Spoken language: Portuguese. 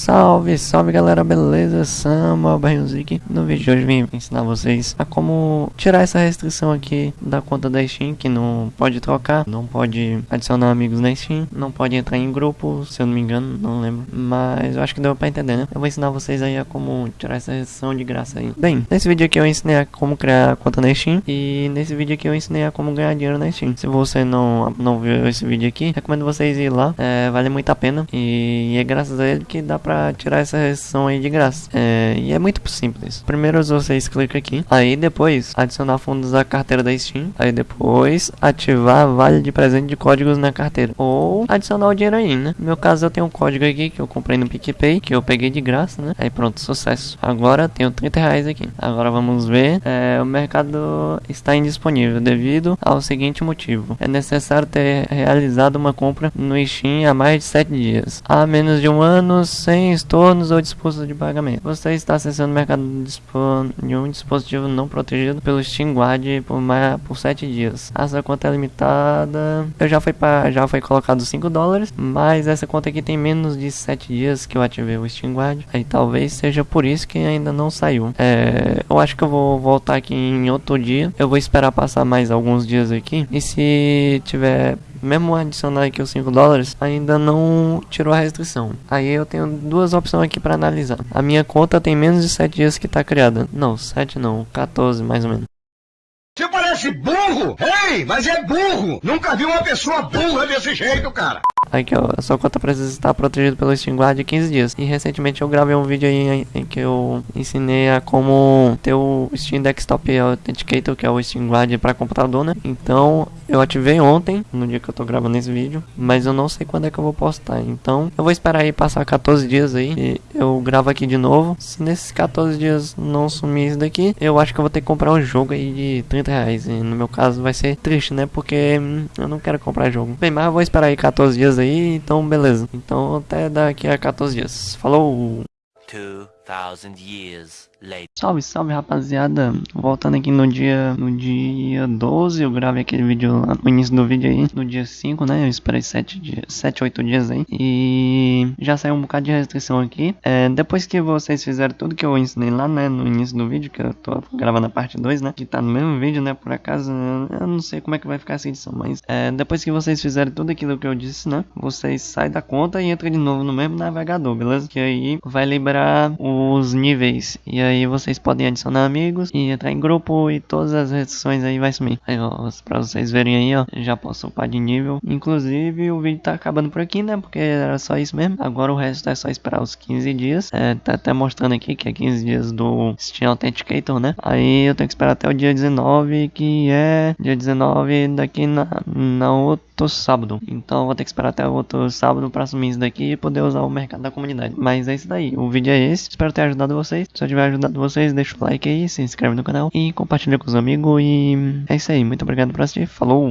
Salve, salve galera, beleza? Samuel Barrilzik. No vídeo de hoje vim ensinar vocês a como tirar essa restrição aqui da conta da Steam, que não pode trocar, não pode adicionar amigos na Steam, não pode entrar em grupo, se eu não me engano, não lembro. Mas eu acho que deu pra entender, né? Eu vou ensinar vocês aí a como tirar essa restrição de graça aí. Bem, nesse vídeo aqui eu ensinei a como criar a conta na Steam e nesse vídeo aqui eu ensinei a como ganhar dinheiro na Steam. Se você não, não viu esse vídeo aqui, recomendo vocês ir lá, é, vale muito a pena e é graças a ele que dá pra tirar essa restrição aí de graça. É, e é muito simples. Primeiro vocês clicam aqui, aí depois adicionar fundos à carteira da Steam, aí depois ativar vale de presente de códigos na carteira, ou adicionar o dinheiro aí, né? No meu caso eu tenho um código aqui que eu comprei no PicPay, que eu peguei de graça, né? Aí pronto, sucesso. Agora tenho 30 reais aqui. Agora vamos ver, é, o mercado está indisponível devido ao seguinte motivo. É necessário ter realizado uma compra no Steam há mais de 7 dias. Há menos de um ano sem estornos ou disposto de pagamento. Você está acessando o mercado de um dispositivo não protegido pelo Steam Guard por, mais, por 7 dias. Essa conta é limitada. Eu já para já foi colocado 5 dólares, mas essa conta aqui tem menos de 7 dias que eu ativei o Steam Guard. Aí talvez seja por isso que ainda não saiu. É, eu acho que eu vou voltar aqui em outro dia. Eu vou esperar passar mais alguns dias aqui. E se tiver mesmo adicionar aqui os 5 dólares, ainda não tirou a restrição. Aí eu tenho duas opções aqui para analisar. A minha conta tem menos de 7 dias que está criada. Não, 7 não, 14 mais ou menos. Você parece burro! Ei, mas é burro! Nunca vi uma pessoa burra desse jeito, cara! Aqui ó, sua conta precisa estar protegida pelo Steam Guard de 15 dias. E recentemente eu gravei um vídeo aí em que eu ensinei a como ter o Steam Desktop Authenticator, que é o Steam Guard para computador, né? Então eu ativei ontem, no dia que eu tô gravando esse vídeo, mas eu não sei quando é que eu vou postar. Então eu vou esperar aí passar 14 dias aí e eu gravo aqui de novo. Se nesses 14 dias não sumir isso daqui, eu acho que eu vou ter que comprar um jogo aí de 30 reais. E no meu caso vai ser triste, né? Porque hum, eu não quero comprar jogo. Bem, mas eu vou esperar aí 14 dias aí, então beleza. Então até daqui a 14 dias. Falou! 2000 years later. Salve, salve rapaziada, voltando aqui no dia no dia 12, eu gravei aquele vídeo lá no início do vídeo aí, no dia 5, né, eu esperei 7 dias, 7, 8 dias aí, e já saiu um bocado de restrição aqui, é, depois que vocês fizeram tudo que eu ensinei lá, né, no início do vídeo, que eu tô gravando a parte 2, né, que tá no mesmo vídeo, né, por acaso, eu não sei como é que vai ficar essa edição, mas é, depois que vocês fizerem tudo aquilo que eu disse, né, vocês saem da conta e entram de novo no mesmo navegador, beleza? Que aí vai liberar os níveis, e aí vocês podem adicionar amigos e entrar em grupo e todas as restrições aí vai sumir. Aí ó, pra vocês verem aí ó, já posso upar de nível. Inclusive o vídeo tá acabando por aqui né, porque era só isso mesmo. Agora o resto é só esperar os 15 dias. É, tá até mostrando aqui que é 15 dias do Steam Authenticator né. Aí eu tenho que esperar até o dia 19 que é dia 19 daqui na, na outro sábado. Então vou ter que esperar até o outro sábado para assumir isso daqui e poder usar o mercado da comunidade. Mas é isso daí. O vídeo é esse. Espero ter ajudado vocês. Se eu tiver ajudado vocês, deixa o like aí, se inscreve no canal e compartilha com os amigos. E é isso aí, muito obrigado por assistir, falou!